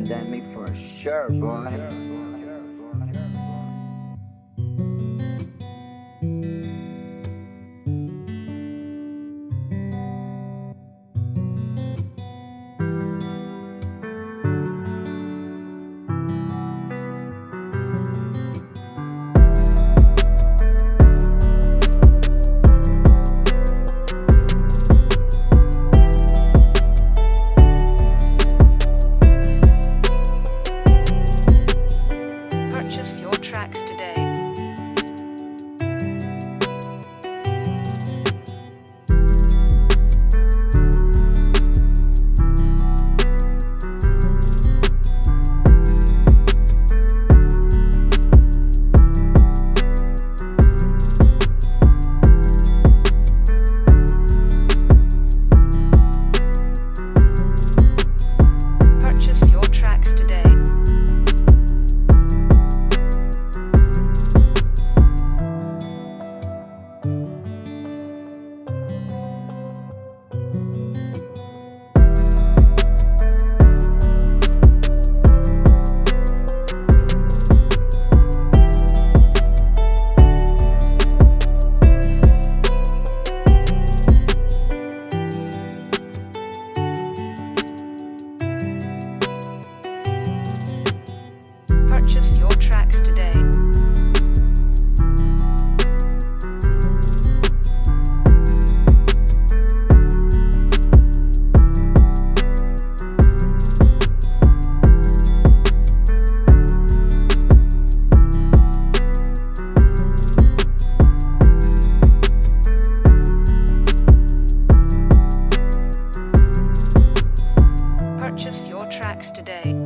pandemic for sure, boy. Tracks today.